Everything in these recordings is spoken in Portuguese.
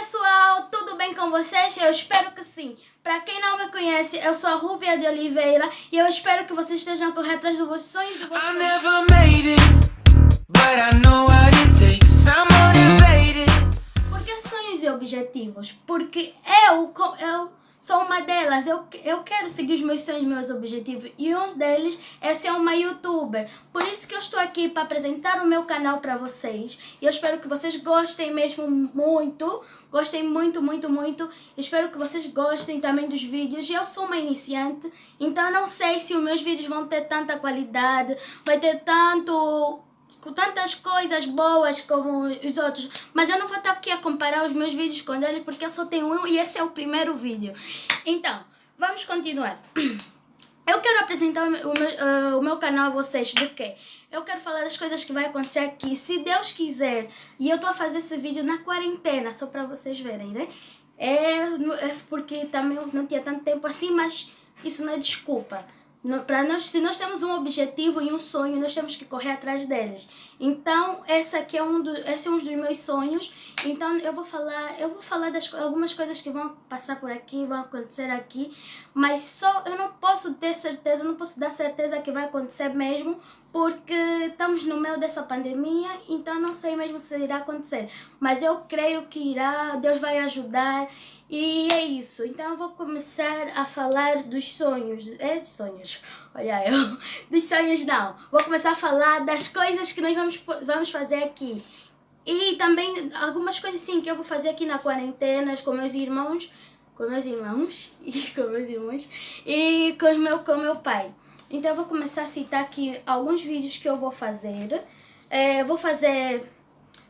pessoal, tudo bem com vocês? Eu espero que sim. Para quem não me conhece, eu sou a Rúbia de Oliveira e eu espero que vocês estejam correndo atrás dos vossos sonhos de vocês. Por que sonhos e objetivos? Porque eu, eu sou uma delas. Eu, eu quero seguir os meus sonhos, meus objetivos. E um deles é ser uma youtuber. Por isso que eu estou aqui para apresentar o meu canal para vocês. E eu espero que vocês gostem mesmo muito. Gostem muito, muito, muito. Espero que vocês gostem também dos vídeos. Eu sou uma iniciante, então não sei se os meus vídeos vão ter tanta qualidade, vai ter tanto com tantas coisas boas como os outros, mas eu não vou estar aqui a comparar os meus vídeos com eles porque eu só tenho um e esse é o primeiro vídeo. Então, vamos continuar. Eu quero apresentar o meu, uh, o meu canal a vocês porque eu quero falar das coisas que vai acontecer aqui, se Deus quiser. E eu tô a fazer esse vídeo na quarentena, só para vocês verem, né? É, é porque também não tinha tanto tempo assim, mas isso não é desculpa para nós, se nós temos um objetivo e um sonho, nós temos que correr atrás deles. Então, esse aqui é um, do, esse é um dos meus sonhos. Então, eu vou falar, eu vou falar das algumas coisas que vão passar por aqui, vão acontecer aqui, mas só eu não posso ter certeza, não posso dar certeza que vai acontecer mesmo, porque estamos no meio dessa pandemia, então não sei mesmo se irá acontecer. Mas eu creio que irá, Deus vai ajudar e é isso, então eu vou começar a falar dos sonhos, é dos sonhos, olha eu, dos sonhos não, vou começar a falar das coisas que nós vamos, vamos fazer aqui. E também algumas coisas sim que eu vou fazer aqui na quarentena com meus irmãos, com meus irmãos e com meus irmãos e com meu, com meu pai. Então eu vou começar a citar aqui alguns vídeos que eu vou fazer. É, vou fazer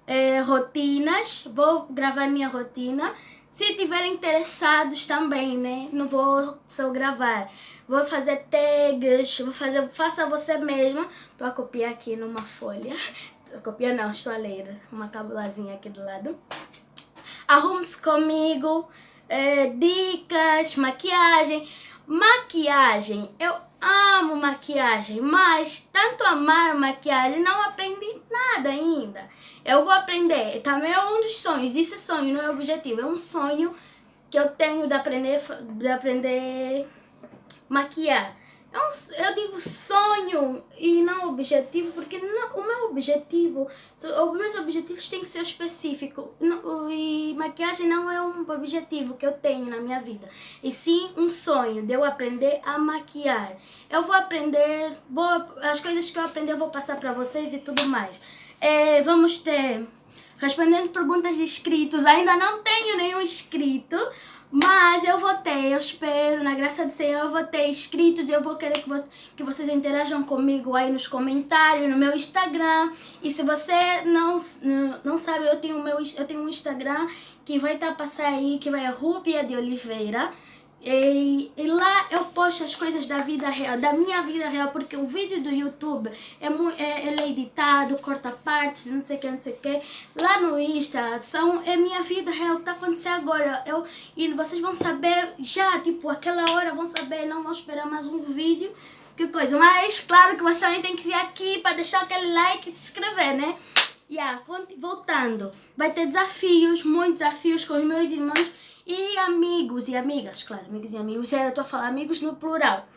é, rotinas, vou gravar minha rotina se tiverem interessados também, né? Não vou só gravar. Vou fazer tags, vou fazer, faça você mesma. Tô a copiar aqui numa folha. Tô a copiar não, estou a ler. Uma cabulazinha aqui do lado. Arrume-se comigo. É, dicas, maquiagem. Maquiagem, eu amo maquiagem, mas tanto amar maquiagem não aprendi nada ainda. Eu vou aprender, também é um dos sonhos, isso é sonho, não é objetivo, é um sonho que eu tenho de aprender, de aprender maquiar. Eu, eu digo sonho e não objetivo, porque não, o meu objetivo, os meus objetivos têm que ser específicos. E maquiagem não é um objetivo que eu tenho na minha vida, e sim um sonho de eu aprender a maquiar. Eu vou aprender, vou, as coisas que eu aprender eu vou passar para vocês e tudo mais. É, vamos ter respondendo perguntas de inscritos. Ainda não tenho nenhum inscrito, mas eu vou ter, eu espero, na graça do Senhor, eu vou ter inscritos e eu vou querer que, você, que vocês interajam comigo aí nos comentários, no meu Instagram. E se você não, não sabe, eu tenho, meu, eu tenho um Instagram que vai estar tá aí, que vai é Rúbia de Oliveira. E, e, eu posto as coisas da vida real, da minha vida real, porque o vídeo do YouTube é, é, ele é editado, corta partes, não sei o que, não sei o que. Lá no Insta, são, é minha vida real, que tá acontecendo agora. Eu, e vocês vão saber já, tipo, aquela hora vão saber, não vão esperar mais um vídeo, que coisa. Mas, claro que você também tem que vir aqui para deixar aquele like e se inscrever, né? Yeah, voltando, vai ter desafios, muitos desafios com os meus irmãos e amigos e amigas, claro, amigos e amigos, eu estou a falar amigos no plural.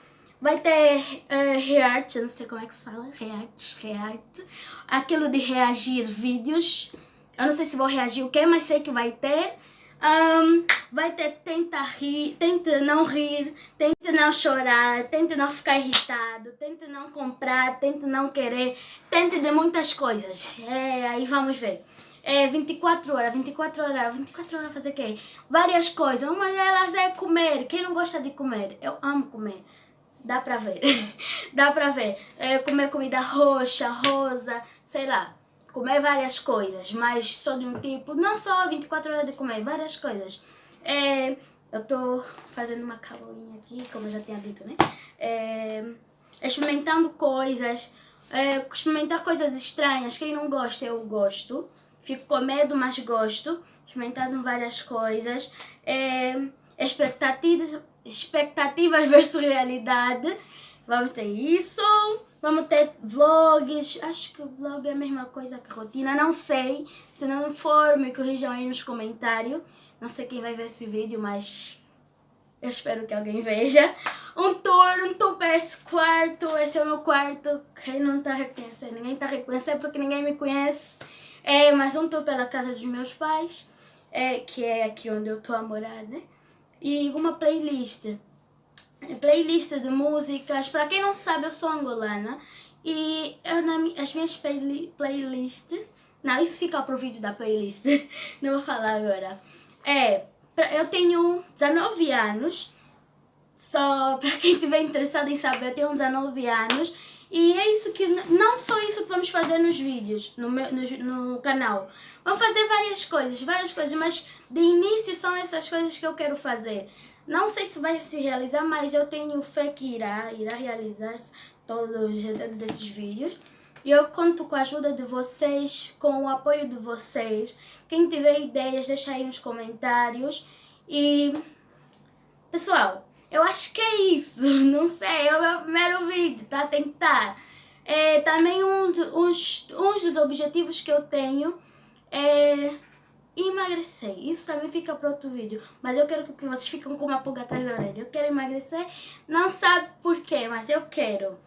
Vai ter uh, react, não sei como é que se fala, react, react, aquilo de reagir vídeos. Eu não sei se vou reagir o que, mas sei que vai ter. Um, vai ter tenta rir, tenta não rir, tenta não chorar, tenta não ficar irritado, tenta não comprar, tenta não querer, tenta de muitas coisas. É, aí vamos ver é 24 horas, 24 horas, 24 horas fazer o quê? Várias coisas. Uma delas é comer. Quem não gosta de comer? Eu amo comer. Dá pra ver. Dá pra ver. É, comer comida roxa, rosa, sei lá. Comer várias coisas, mas só de um tipo. Não só 24 horas de comer, várias coisas. É, eu tô fazendo uma caboinha aqui, como eu já tinha dito, né? É, experimentando coisas. É, experimentar coisas estranhas. Quem não gosta, eu gosto. Fico com medo, mas gosto. Experimentando várias coisas. É, expectativas, expectativas versus realidade. Vamos ter isso. Vamos ter vlogs. Acho que o vlog é a mesma coisa que rotina. Não sei. Se não for, me corrijam aí nos comentários. Não sei quem vai ver esse vídeo, mas eu espero que alguém veja. Um tour, um tour para esse quarto. Esse é o meu quarto. Quem não está reconhecendo? Ninguém está reconhecendo porque ninguém me conhece. É, mas um tour pela casa dos meus pais. É, que é aqui onde eu estou a morar, né? E uma playlist playlist de músicas. Para quem não sabe, eu sou angolana e eu, as minhas play, playlists. Não, isso fica para o vídeo da playlist, não vou falar agora. É, eu tenho 19 anos, só para quem estiver interessado em saber, eu tenho 19 anos e é isso que, não só isso que vamos fazer nos vídeos, no, meu, no, no canal. Vamos fazer várias coisas, várias coisas, mas de início são essas coisas que eu quero fazer. Não sei se vai se realizar, mas eu tenho fé que irá, irá realizar-se todos, todos esses vídeos. E eu conto com a ajuda de vocês, com o apoio de vocês. Quem tiver ideias, deixa aí nos comentários. E, pessoal, eu acho que é isso. Não sei, é o meu primeiro vídeo, tá? Tentar. É, também um, uns, uns dos objetivos que eu tenho é emagrecer. Isso também fica para outro vídeo. Mas eu quero que vocês fiquem com uma pulga atrás da orelha. Eu quero emagrecer, não sabe porquê, mas eu quero.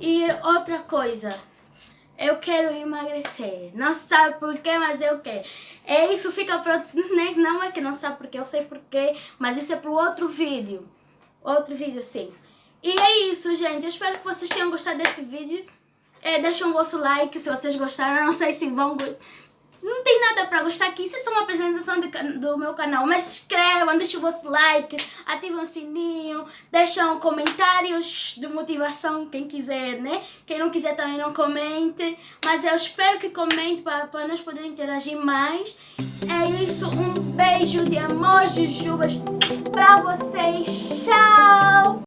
E outra coisa, eu quero emagrecer. Não sabe porquê, mas eu quero. É isso, fica para outro... Não é que não sabe porquê, eu sei porquê, mas isso é para outro vídeo. Outro vídeo, sim. E é isso, gente. Eu espero que vocês tenham gostado desse vídeo. É, deixem o vosso like se vocês gostaram. Eu não sei se vão gostar não tem nada para gostar aqui, isso é só uma apresentação de, do meu canal. Mas se inscrevam, deixem o vosso like, ativem o sininho, deixam comentários de motivação, quem quiser, né? Quem não quiser também não comente. Mas eu espero que comente para, nós podermos interagir mais. É isso, um beijo de amor, jujubas pra vocês. Tchau!